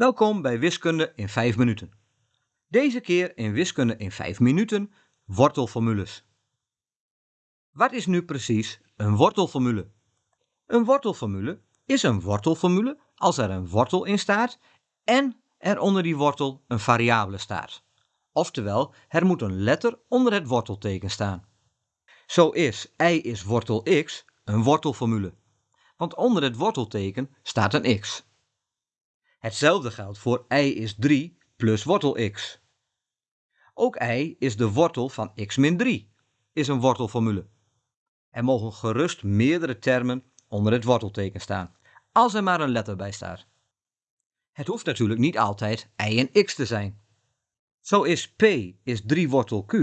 Welkom bij Wiskunde in 5 minuten. Deze keer in Wiskunde in 5 minuten wortelformules. Wat is nu precies een wortelformule? Een wortelformule is een wortelformule als er een wortel in staat en er onder die wortel een variabele staat. Oftewel, er moet een letter onder het wortelteken staan. Zo is y is wortel x een wortelformule, want onder het wortelteken staat een x. Hetzelfde geldt voor y is 3 plus wortel x. Ook y is de wortel van x min 3, is een wortelformule. Er mogen gerust meerdere termen onder het wortelteken staan, als er maar een letter bij staat. Het hoeft natuurlijk niet altijd y en x te zijn. Zo is p is 3 wortel q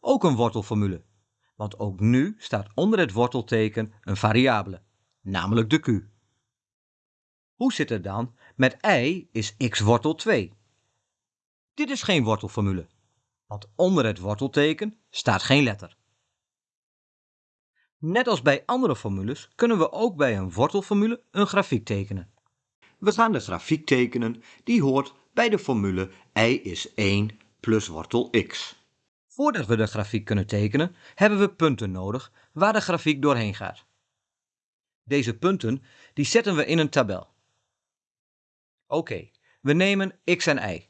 ook een wortelformule, want ook nu staat onder het wortelteken een variabele, namelijk de q. Hoe zit het dan met y is x wortel 2? Dit is geen wortelformule, want onder het wortelteken staat geen letter. Net als bij andere formules kunnen we ook bij een wortelformule een grafiek tekenen. We gaan de grafiek tekenen die hoort bij de formule y is 1 plus wortel x. Voordat we de grafiek kunnen tekenen, hebben we punten nodig waar de grafiek doorheen gaat. Deze punten die zetten we in een tabel. Oké, we nemen x en y.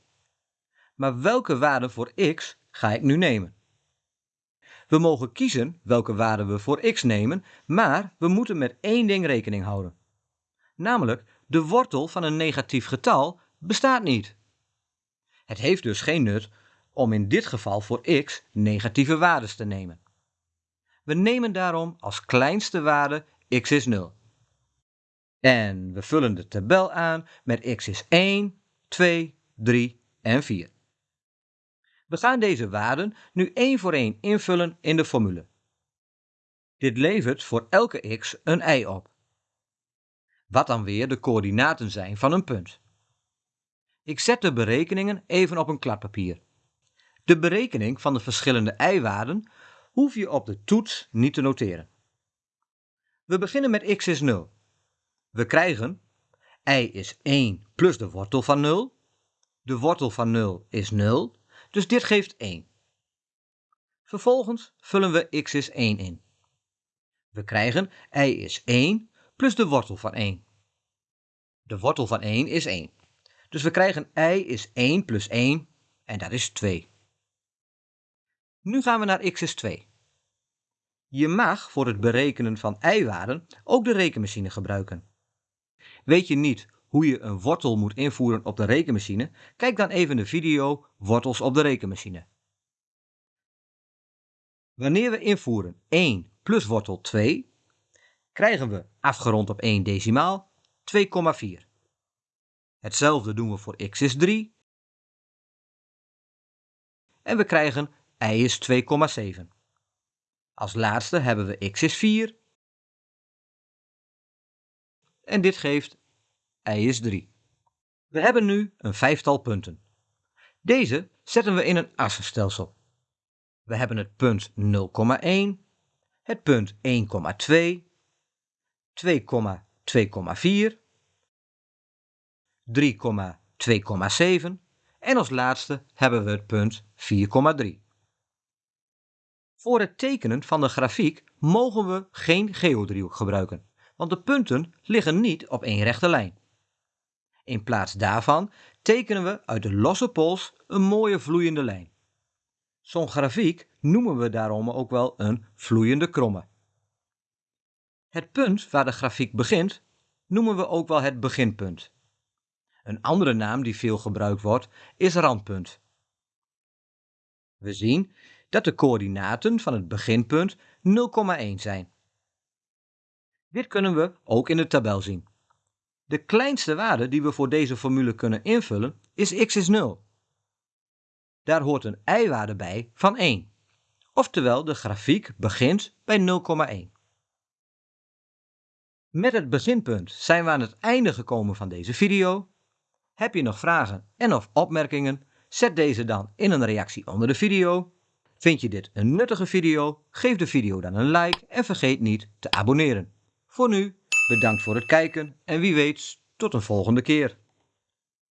Maar welke waarde voor x ga ik nu nemen? We mogen kiezen welke waarde we voor x nemen, maar we moeten met één ding rekening houden. Namelijk, de wortel van een negatief getal bestaat niet. Het heeft dus geen nut om in dit geval voor x negatieve waardes te nemen. We nemen daarom als kleinste waarde x is 0. En we vullen de tabel aan met x is 1, 2, 3 en 4. We gaan deze waarden nu één voor één invullen in de formule. Dit levert voor elke x een y op. Wat dan weer de coördinaten zijn van een punt. Ik zet de berekeningen even op een kladpapier. De berekening van de verschillende y-waarden hoef je op de toets niet te noteren. We beginnen met x is 0. We krijgen y is 1 plus de wortel van 0. De wortel van 0 is 0, dus dit geeft 1. Vervolgens vullen we x is 1 in. We krijgen y is 1 plus de wortel van 1. De wortel van 1 is 1. Dus we krijgen y is 1 plus 1 en dat is 2. Nu gaan we naar x is 2. Je mag voor het berekenen van y-waarden ook de rekenmachine gebruiken. Weet je niet hoe je een wortel moet invoeren op de rekenmachine? Kijk dan even de video Wortels op de rekenmachine. Wanneer we invoeren 1 plus wortel 2, krijgen we afgerond op 1 decimaal 2,4. Hetzelfde doen we voor x is 3. En we krijgen y is 2,7. Als laatste hebben we x is 4. En dit geeft y is 3. We hebben nu een vijftal punten. Deze zetten we in een assenstelsel. We hebben het punt 0,1, het punt 1,2, 2,2,4, 3,2,7 en als laatste hebben we het punt 4,3. Voor het tekenen van de grafiek mogen we geen geodriehoek gebruiken, want de punten liggen niet op één rechte lijn. In plaats daarvan tekenen we uit de losse pols een mooie vloeiende lijn. Zo'n grafiek noemen we daarom ook wel een vloeiende kromme. Het punt waar de grafiek begint noemen we ook wel het beginpunt. Een andere naam die veel gebruikt wordt is randpunt. We zien dat de coördinaten van het beginpunt 0,1 zijn. Dit kunnen we ook in de tabel zien. De kleinste waarde die we voor deze formule kunnen invullen is x is 0. Daar hoort een y-waarde bij van 1. Oftewel, de grafiek begint bij 0,1. Met het beginpunt zijn we aan het einde gekomen van deze video. Heb je nog vragen en of opmerkingen? Zet deze dan in een reactie onder de video. Vind je dit een nuttige video? Geef de video dan een like en vergeet niet te abonneren. Voor nu, bedankt voor het kijken en wie weet tot een volgende keer.